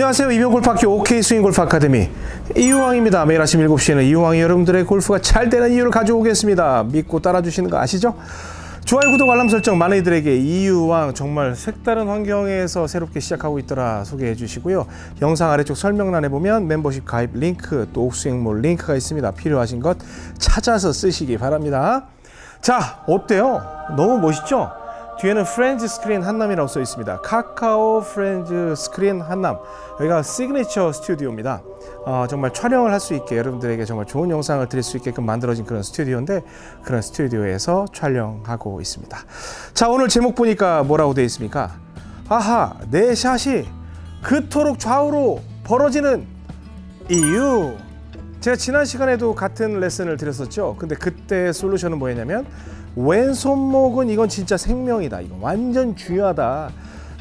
안녕하세요. 이병골프학교 OK 스윙골프 아카데미 이유왕입니다. 매일 아침 7시에는 이유왕이 여러분들의 골프가 잘 되는 이유를 가져오겠습니다. 믿고 따라주시는 거 아시죠? 좋아요, 구독, 알람 설정 많은 이들에게 이유왕 정말 색다른 환경에서 새롭게 시작하고 있더라 소개해 주시고요. 영상 아래쪽 설명란에 보면 멤버십 가입 링크 또 옥스윙몰 링크가 있습니다. 필요하신 것 찾아서 쓰시기 바랍니다. 자, 어때요? 너무 멋있죠? 뒤에는 프렌즈 스크린 한남이라고 써 있습니다. 카카오 프렌즈 스크린 한남. 여기가 시그니처 스튜디오입니다. 어, 정말 촬영을 할 수 있게 여러분들에게 정말 좋은 영상을 드릴 수 있게끔 만들어진 그런 스튜디오인데 그런 스튜디오에서 촬영하고 있습니다. 자 오늘 제목 보니까 뭐라고 되어 있습니까? 아하 내 샷이 그토록 좌우로 벌어지는 이유. 제가 지난 시간에도 같은 레슨을 드렸었죠. 근데 그때 solution은 뭐였냐면 왼손목은 이건 진짜 생명이다. 이거 완전 중요하다.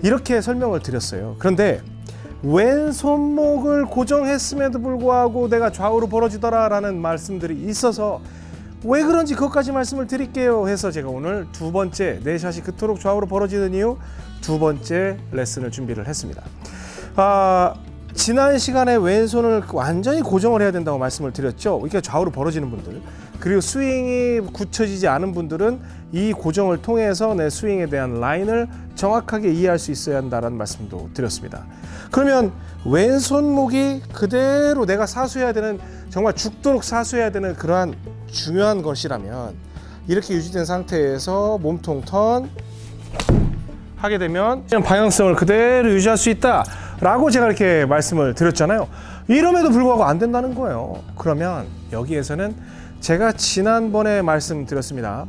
이렇게 설명을 드렸어요. 그런데 왼손목을 고정했음에도 불구하고 내가 좌우로 벌어지더라 라는 말씀들이 있어서 왜 그런지 그것까지 말씀을 드릴게요 해서 제가 오늘 두 번째 내 샷이 그토록 좌우로 벌어지는 이유 두 번째 레슨을 준비를 했습니다. 아, 지난 시간에 왼손을 완전히 고정을 해야 된다고 말씀을 드렸죠. 이렇게 좌우로 벌어지는 분들 그리고 스윙이 굳혀지지 않은 분들은 이 고정을 통해서 내 스윙에 대한 라인을 정확하게 이해할 수 있어야 한다는 말씀도 드렸습니다. 그러면 왼손목이 그대로 내가 사수해야 되는 정말 죽도록 사수해야 되는 그러한 중요한 것이라면 이렇게 유지된 상태에서 몸통 턴 하게 되면 방향성을 그대로 유지할 수 있다 라고 제가 이렇게 말씀을 드렸잖아요. 이럼에도 불구하고 안 된다는 거예요. 그러면 여기에서는 제가 지난번에 말씀드렸습니다.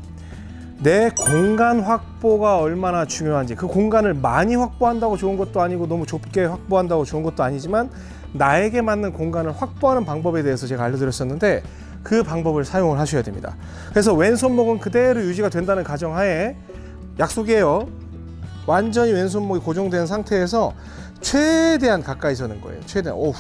내 공간 확보가 얼마나 중요한지 그 공간을 많이 확보한다고 좋은 것도 아니고 너무 좁게 확보한다고 좋은 것도 아니지만 나에게 맞는 공간을 확보하는 방법에 대해서 제가 알려드렸었는데 그 방법을 사용을 하셔야 됩니다. 그래서 왼손목은 그대로 유지가 된다는 가정하에 약속이에요 완전히 왼손목이 고정된 상태에서 최대한 가까이 서는 거예요. 최대한. 오우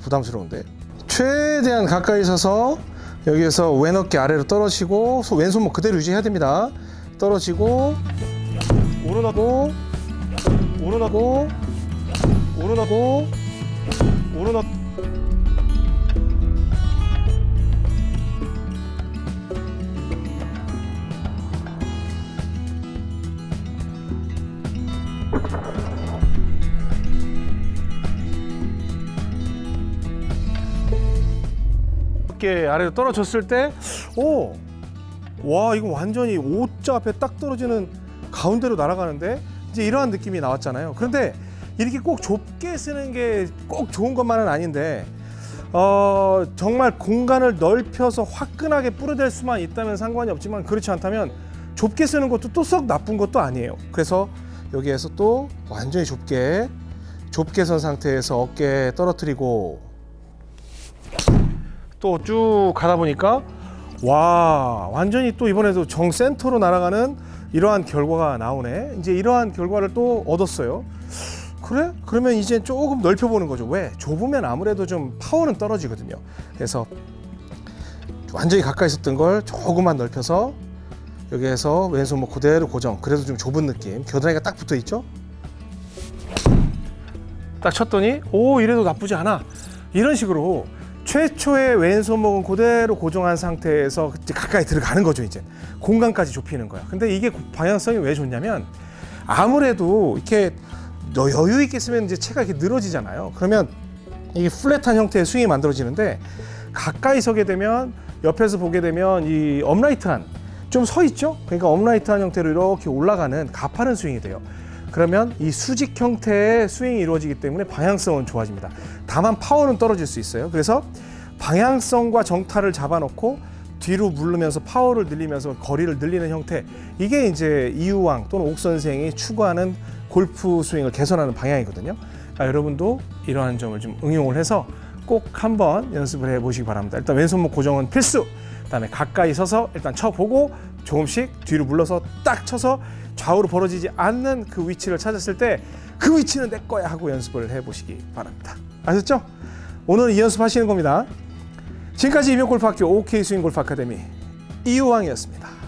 부담스러운데. 최대한 가까이 서서 여기에서 왼 어깨 아래로 떨어지고 왼손목 그대로 유지해야 됩니다. 떨어지고 오른하고 오른하고 오른하고 오른하 어깨 아래로 떨어졌을 때, 오, 와 이거 완전히 O자 앞에 딱 떨어지는 가운데로 날아가는데 이제 이러한 느낌이 나왔잖아요. 그런데 이렇게 꼭 좁게 쓰는 게 꼭 좋은 것만은 아닌데 어, 정말 공간을 넓혀서 화끈하게 뿌려댈 수만 있다면 상관이 없지만 그렇지 않다면 좁게 쓰는 것도 또 썩 나쁜 것도 아니에요. 그래서 여기에서 또 완전히 좁게 좁게 선 상태에서 어깨 떨어뜨리고. 또 쭉 가다 보니까 와 완전히 또 이번에도 정센터로 날아가는 이러한 결과가 나오네. 이제 이러한 결과를 또 얻었어요. 그래? 그러면 이제 조금 넓혀보는 거죠. 왜? 좁으면 아무래도 좀 파워는 떨어지거든요. 그래서 완전히 가까이 있었던 걸 조금만 넓혀서 여기 에서 왼손목 그대로 고정. 그래도 좀 좁은 느낌. 겨드랑이가 딱 붙어 있죠? 딱 쳤더니 오 이래도 나쁘지 않아. 이런 식으로 최초의 왼손목은 그대로 고정한 상태에서 가까이 들어가는 거죠 이제. 공간까지 좁히는 거야. 근데 이게 방향성이 왜 좋냐면 아무래도 이렇게 여유 있게 쓰면 이제 채가 이렇게 늘어지잖아요. 그러면 이게 flat한 형태의 스윙이 만들어지는데 가까이 서게 되면 옆에서 보게 되면 이 upright한 좀 서 있죠 그러니까 upright한 형태로 이렇게 올라가는 가파른 스윙이 돼요 그러면 이 수직 형태의 스윙이 이루어지기 때문에 방향성은 좋아집니다. 다만 파워는 떨어질 수 있어요. 그래서 방향성과 정타를 잡아놓고 뒤로 물르면서 파워를 늘리면서 거리를 늘리는 형태 이게 이제 이유왕 또는 옥 선생이 추구하는 골프 스윙을 개선하는 방향이거든요. 그러니까 여러분도 이러한 점을 좀 응용을 해서 꼭 한번 연습을 해보시기 바랍니다. 일단 왼손목 고정은 필수. 그다음에 가까이 서서 일단 쳐보고 조금씩 뒤로 물러서 딱 쳐서 좌우로 벌어지지 않는 그 위치를 찾았을 때 그 위치는 내 거야 하고 연습을 해보시기 바랍니다. 아셨죠? 오늘 이 연습 하시는 겁니다. 지금까지 이명골프학교 OK 스윙골프 아카데미 이우왕이었습니다.